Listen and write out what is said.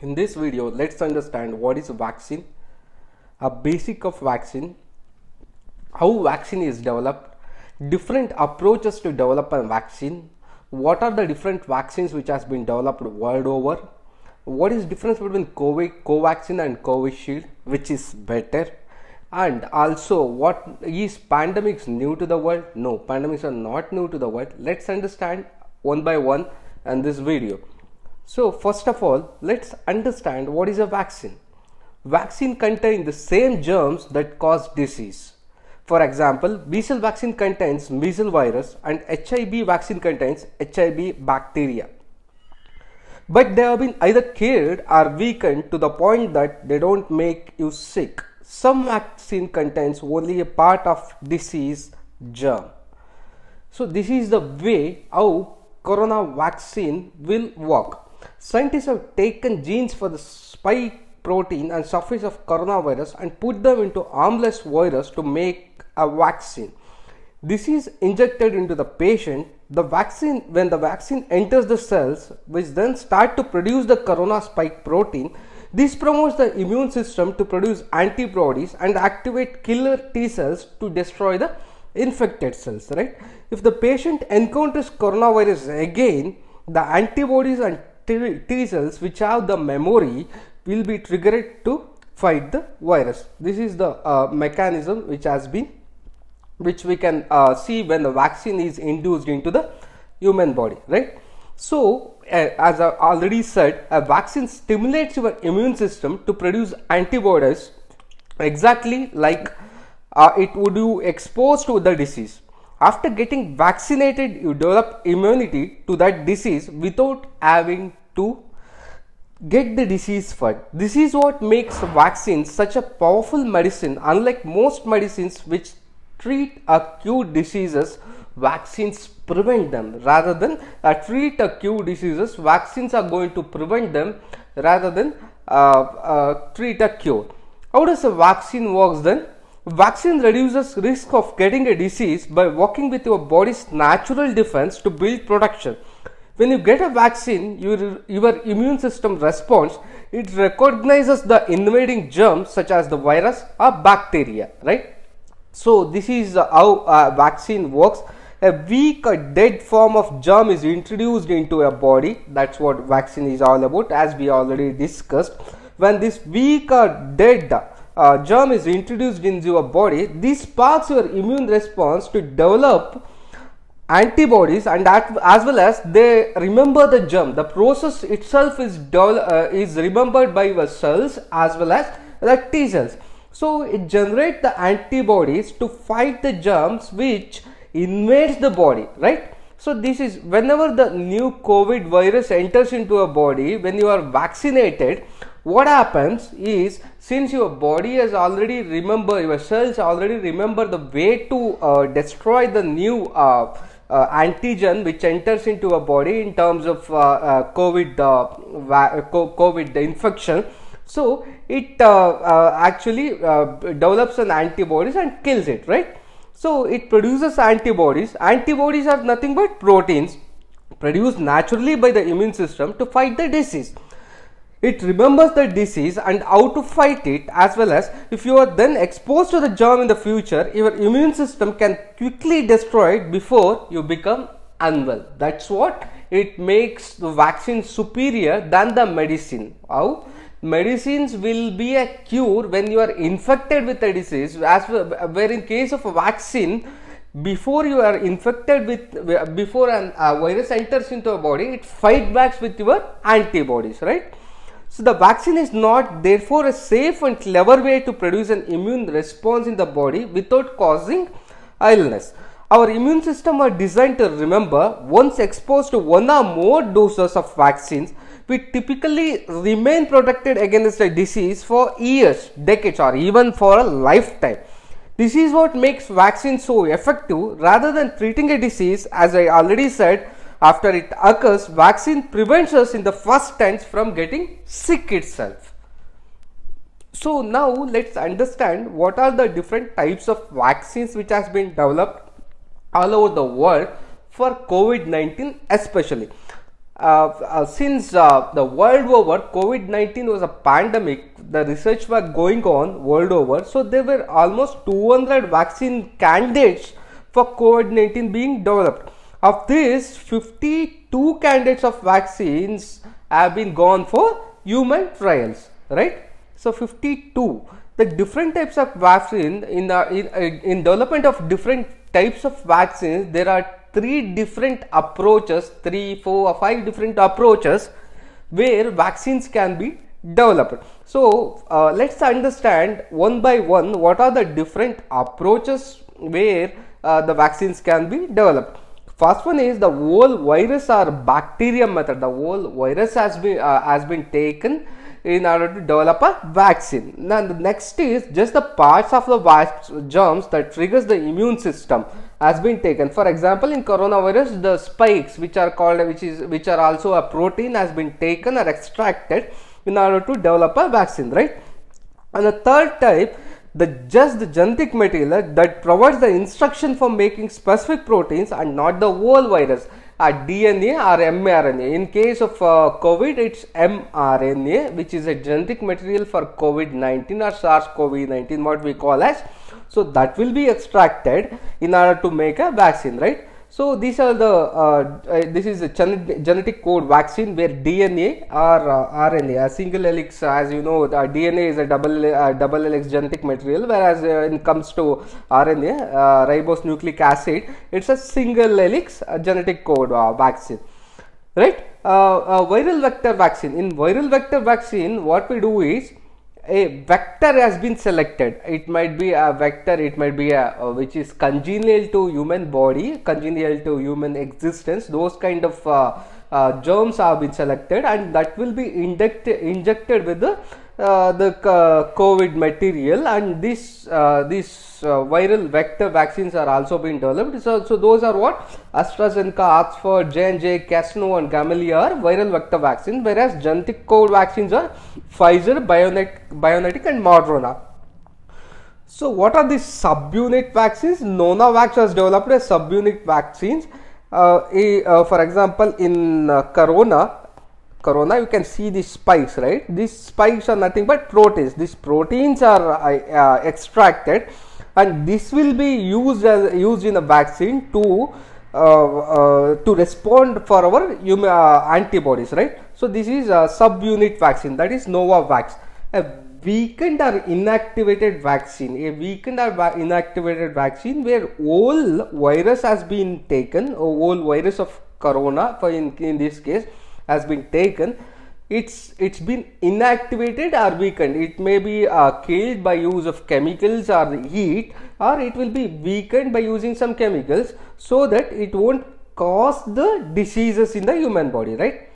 In this video, let's understand what is vaccine, a basic of vaccine, how vaccine is developed, different approaches to develop a vaccine, what are the different vaccines which has been developed world over, what is difference between COVID, Covaxin and Covishield, which is better, and also what is pandemics new to the world? No, pandemics are not new to the world. Let's understand one by one in this video. So first of all, let's understand what is a vaccine. Vaccine contain the same germs that cause disease. For example, measles vaccine contains measles virus and HIV vaccine contains HIV bacteria. But they have been either killed or weakened to the point that they don't make you sick. Some vaccine contains only a part of disease germ. So this is the way how corona vaccine will work. Scientists have taken genes for the spike protein and surface of coronavirus and put them into harmless virus to make a vaccine. This is injected into the patient. The vaccine, when the vaccine enters the cells, which then start to produce the corona spike protein, this promotes the immune system to produce antibodies and activate killer T cells to destroy the infected cells, right? If the patient encounters coronavirus again, the antibodies and T cells which have the memory will be triggered to fight the virus. This is the uh, mechanism which has been which we can uh, see when the vaccine is induced into the human body right so uh, as i already said a vaccine stimulates your immune system to produce antibodies exactly like uh, it would you exposed to the disease after getting vaccinated you develop immunity to that disease without having to get the disease first. This is what makes vaccines such a powerful medicine unlike most medicines which treat acute diseases vaccines prevent them. Rather than uh, treat acute diseases vaccines are going to prevent them rather than uh, uh, treat a cure. How does a vaccine works then? Vaccine reduces risk of getting a disease by working with your body's natural defense to build protection when you get a vaccine your, your immune system responds it recognizes the invading germs such as the virus or bacteria right so this is how a vaccine works. A weak or dead form of germ is introduced into a body. That's what vaccine is all about as we already discussed. When this weak or dead uh, germ is introduced into your body, this sparks your immune response to develop antibodies and as well as they remember the germ. The process itself is, uh, is remembered by the cells as well as the T cells. So it generates the antibodies to fight the germs which invades the body, right? So this is whenever the new COVID virus enters into a body, when you are vaccinated, what happens is since your body has already remember your cells already remember the way to uh, destroy the new uh, antigen which enters into a body in terms of uh, uh, COVID uh, COVID infection so it uh, uh, actually uh, develops an antibodies and kills it, right? So it produces antibodies. Antibodies are nothing but proteins produced naturally by the immune system to fight the disease. It remembers the disease and how to fight it as well as if you are then exposed to the germ in the future, your immune system can quickly destroy it before you become unwell. That's what it makes the vaccine superior than the medicine. How? medicines will be a cure when you are infected with a disease as where in case of a vaccine before you are infected with before a uh, virus enters into a body it fight back with your antibodies right so the vaccine is not therefore a safe and clever way to produce an immune response in the body without causing illness our immune system are designed to remember once exposed to one or more doses of vaccines we typically remain protected against a disease for years, decades or even for a lifetime. This is what makes vaccines so effective rather than treating a disease as I already said after it occurs vaccine prevents us in the first tense from getting sick itself. So now let's understand what are the different types of vaccines which has been developed all over the world for COVID-19 especially uh, uh, since uh, the world over covid-19 was a pandemic the research was going on world over so there were almost 200 vaccine candidates for covid-19 being developed of this 52 candidates of vaccines have been gone for human trials right so 52 the different types of vaccine in, uh, in, in development of different types of vaccines there are three different approaches, three, four, or five different approaches where vaccines can be developed. So, uh, let's understand one by one what are the different approaches where uh, the vaccines can be developed. First one is the whole virus or bacterium method. The whole virus has been uh, has been taken in order to develop a vaccine. Now the next is just the parts of the germs that triggers the immune system has been taken. For example, in coronavirus, the spikes which are called which is which are also a protein has been taken or extracted in order to develop a vaccine, right? And the third type, the just the genetic material that provides the instruction for making specific proteins and not the whole virus a DNA or mRNA. In case of uh, COVID, it's mRNA, which is a genetic material for COVID-19 or SARS-CoV-19, what we call as. So that will be extracted in order to make a vaccine, right? So these are the uh, uh, this is a genetic code vaccine where DNA or uh, RNA a. Single helix as you know the DNA is a double uh, double helix genetic material whereas uh, it comes to RNA uh, ribose nucleic acid it's a single helix genetic code vaccine. Right? Viral vector vaccine. In viral vector vaccine what we do is a vector has been selected. It might be a vector it might be a, uh, which is congenial to human body congenial to human existence. Those kind of uh, uh, germs have been selected and that will be injected injected with the the uh, COVID material and this uh, uh, viral vector vaccines are also being developed. So, so those are what AstraZeneca, Oxford, J&J, CanSino and Gamaleya are viral vector vaccines whereas genetic code vaccines are Pfizer, Bionet, Biontech and Moderna. So what are these subunit vaccines? Novavax has developed a subunit vaccines. Uh, a, uh, for example, in uh, Corona, corona you can see these spikes right? These spikes are nothing but proteins. These proteins are uh, uh, extracted and this will be used as used in a vaccine to uh, uh to respond for our uh, antibodies right? So this is a subunit vaccine that is novavax. A weakened or inactivated vaccine a weakened or inactivated vaccine where all virus has been taken whole virus of corona for in, in this case has been taken it's it's been inactivated or weakened. It may be uh, killed by use of chemicals or heat or it will be weakened by using some chemicals so that it won't cause the diseases in the human body right